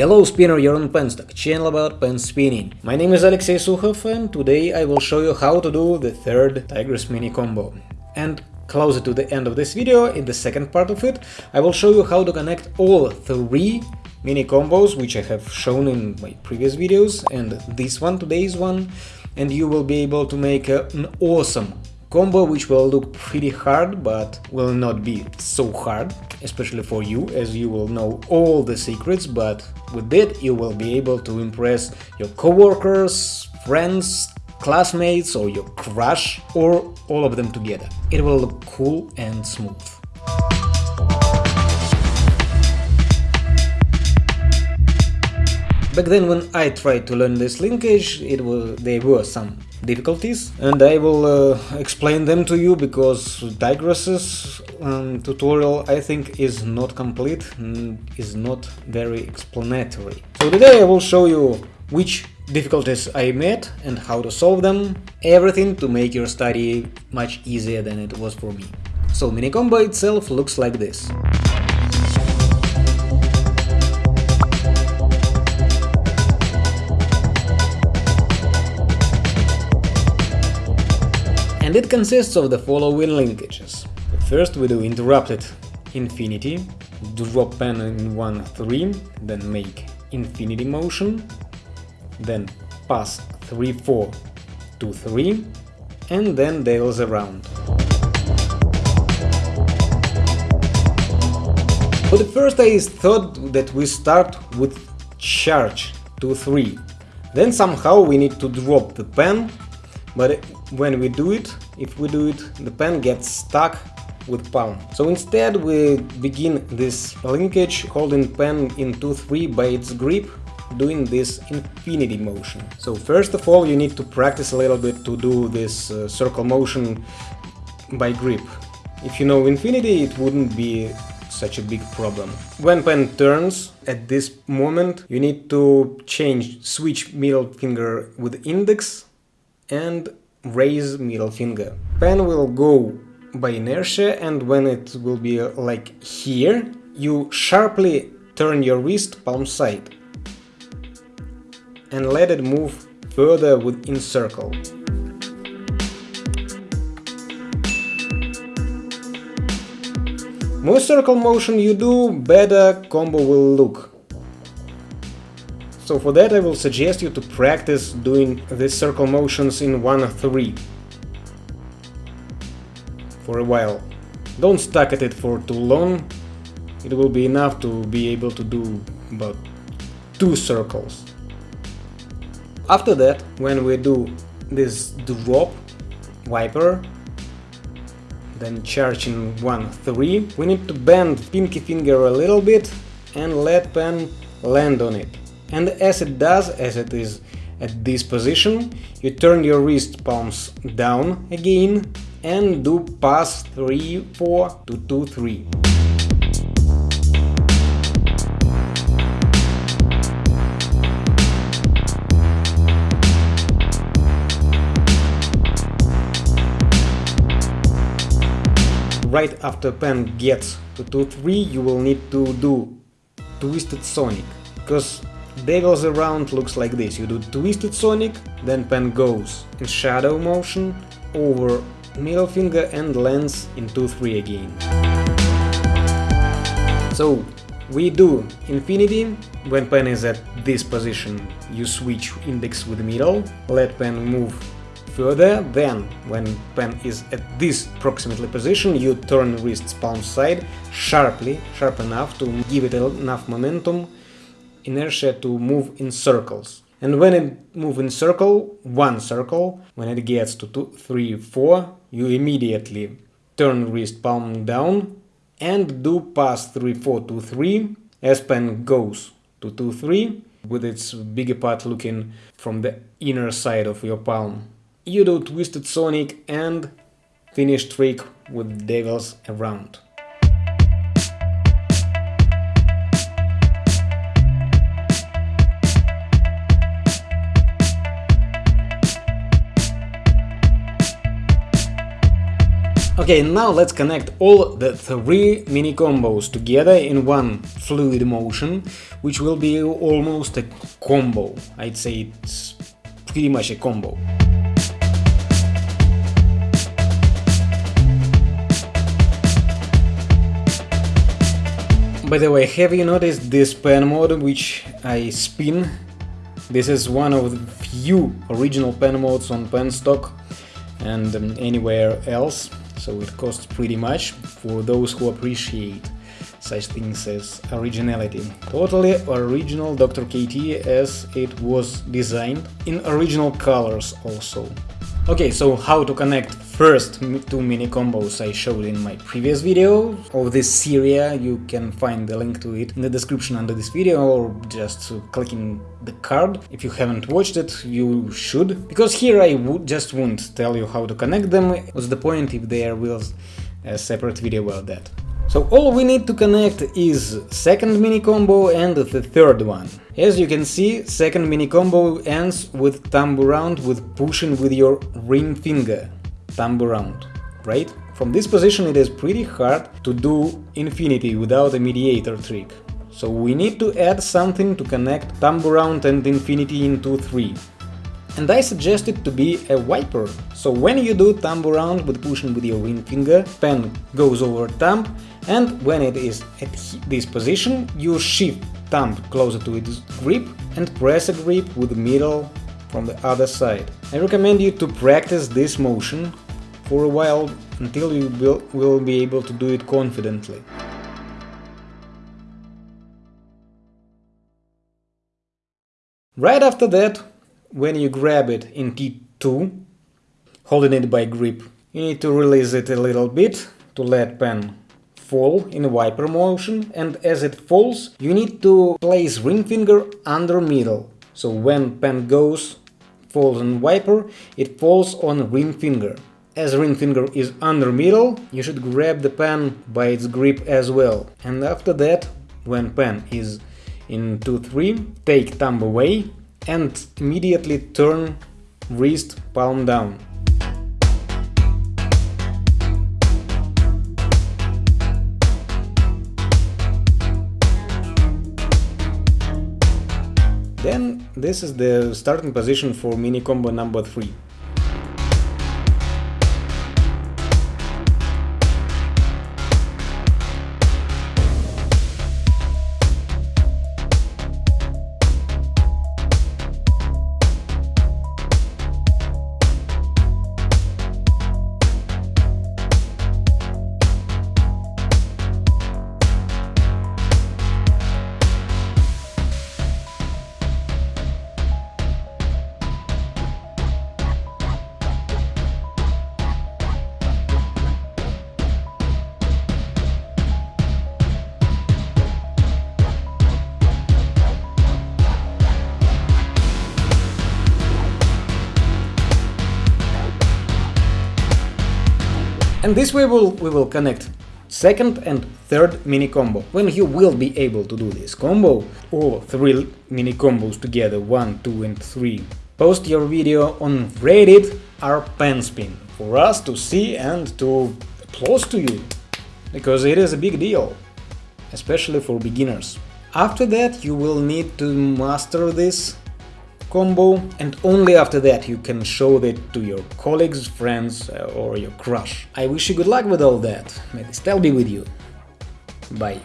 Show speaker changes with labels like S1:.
S1: Hello spinner, you're on Penstock, channel about pen spinning. My name is Alexey Sukhov and today I will show you how to do the third Tigris mini combo. And closer to the end of this video, in the second part of it, I will show you how to connect all three mini combos which I have shown in my previous videos and this one, today's one, and you will be able to make an awesome combo which will look pretty hard but will not be so hard especially for you as you will know all the secrets but with it you will be able to impress your coworkers friends classmates or your crush or all of them together. It will look cool and smooth Back then when I tried to learn this linkage, it was, there were some difficulties and I will uh, explain them to you because Tigris's um, tutorial I think is not complete, is not very explanatory. So today I will show you which difficulties I met and how to solve them, everything to make your study much easier than it was for me. So mini combo itself looks like this. And it consists of the following linkages. First we do interrupted infinity, drop pen in 1 3, then make infinity motion, then pass 3 4 to 3, and then Devil's around. For the first I thought that we start with charge to 3, then somehow we need to drop the pen but when we do it, if we do it, the pen gets stuck with palm. So instead we begin this linkage holding pen in 2-3 by its grip doing this infinity motion. So first of all you need to practice a little bit to do this uh, circle motion by grip. If you know infinity it wouldn't be such a big problem. When pen turns at this moment you need to change switch middle finger with index and raise middle finger. Pen will go by inertia and when it will be like here, you sharply turn your wrist palm side and let it move further within circle. More circle motion you do, better combo will look. So for that I will suggest you to practice doing these circle motions in 1-3 for a while. Don't stuck at it for too long, it will be enough to be able to do about two circles. After that, when we do this drop wiper, then charge in 1-3, we need to bend pinky finger a little bit and let pen land on it and as it does, as it is at this position, you turn your wrist palms down again and do pass 3 4 to 2 3. Right after pen gets to 2-3 you will need to do Twisted Sonic, because Devil's around looks like this. You do Twisted Sonic, then pen goes in shadow motion over middle finger and lands in 2-3 again. So we do Infinity, when pen is at this position you switch index with middle, let pen move further, then when pen is at this approximately position you turn wrist's palm side sharply, sharp enough to give it enough momentum inertia to move in circles. And when it move in circle, one circle, when it gets to two, three, four, you immediately turn wrist palm down and do pass 3, 4 to 3 as pen goes to 2, 3 with its bigger part looking from the inner side of your palm. You do Twisted Sonic and finish trick with Devils around. Okay, now let's connect all the three mini combos together in one fluid motion, which will be almost a combo. I'd say it's pretty much a combo. By the way, have you noticed this pen mode which I spin? This is one of the few original pen modes on Penstock and um, anywhere else, so it costs pretty much for those who appreciate such things as originality. Totally original Dr. KT as it was designed, in original colors also. Okay, so how to connect first two mini combos I showed in my previous video of this series, you can find the link to it in the description under this video or just clicking the card. If you haven't watched it, you should, because here I just won't tell you how to connect them, what's the point if there was a separate video about that. So all we need to connect is second mini combo and the third one. As you can see, second mini combo ends with thumb around with pushing with your ring finger, thumb around, right? From this position it is pretty hard to do infinity without a mediator trick. So we need to add something to connect thumb around and infinity into 3 and I suggest it to be a wiper. So when you do thumb around with pushing with your ring finger, pen goes over thumb, and when it is at this position, you shift thumb closer to its grip and press a grip with the middle from the other side. I recommend you to practice this motion for a while until you will, will be able to do it confidently. Right after that, when you grab it in T2, holding it by grip, you need to release it a little bit to let pen fall in wiper motion and as it falls you need to place ring finger under middle. So when pen goes, falls on wiper, it falls on ring finger. As ring finger is under middle, you should grab the pen by its grip as well. And after that, when pen is in 2-3, take thumb away and immediately turn wrist palm down. Then this is the starting position for mini combo number 3. And this way we'll, we will connect second and third mini combo. When you will be able to do this combo, all three mini combos together, 1, 2 and 3, post your video on Reddit or Penspin for us to see and to applause to you, because it is a big deal, especially for beginners. After that you will need to master this combo and only after that you can show it to your colleagues, friends uh, or your crush. I wish you good luck with all that, may the style be with you. Bye.